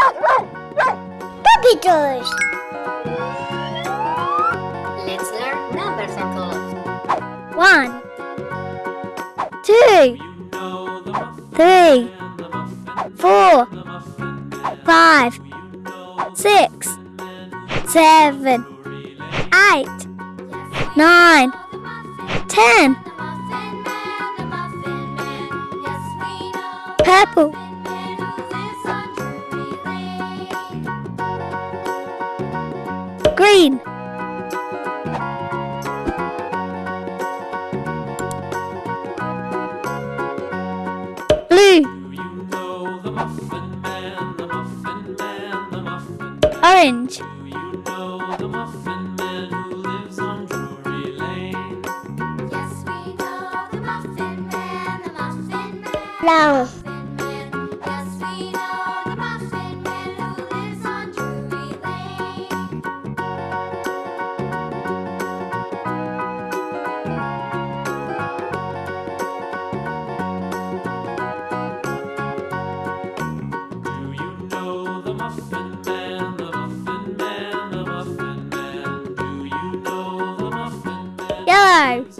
Look! Puppy doors! Let's learn numbers and colors. One, two, three, four, five, six, seven, eight, nine, ten. Purple. green. Blue. Orange. You know the muffin man who lives on Drury Lane. Yes, we know the muffin man, the muffin man. Hello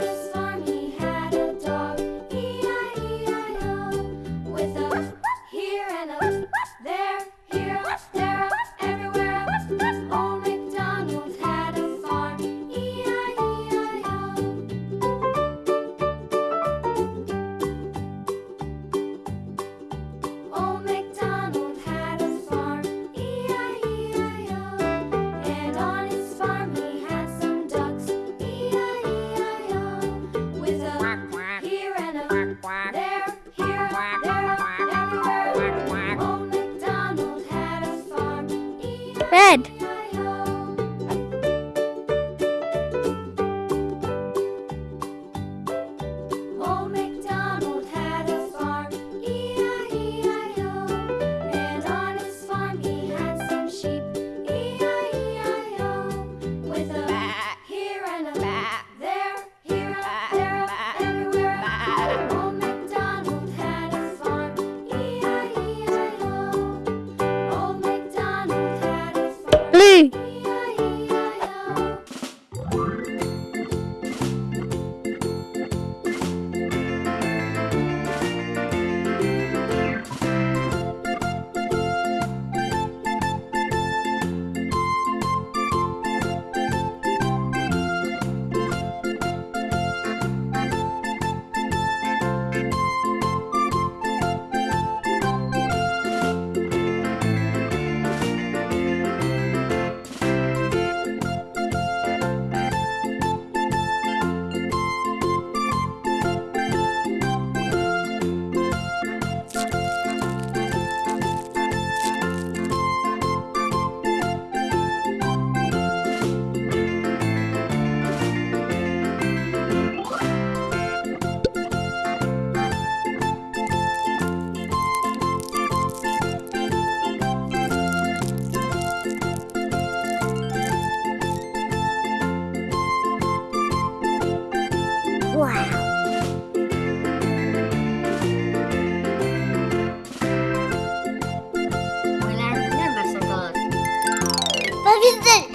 love. 名字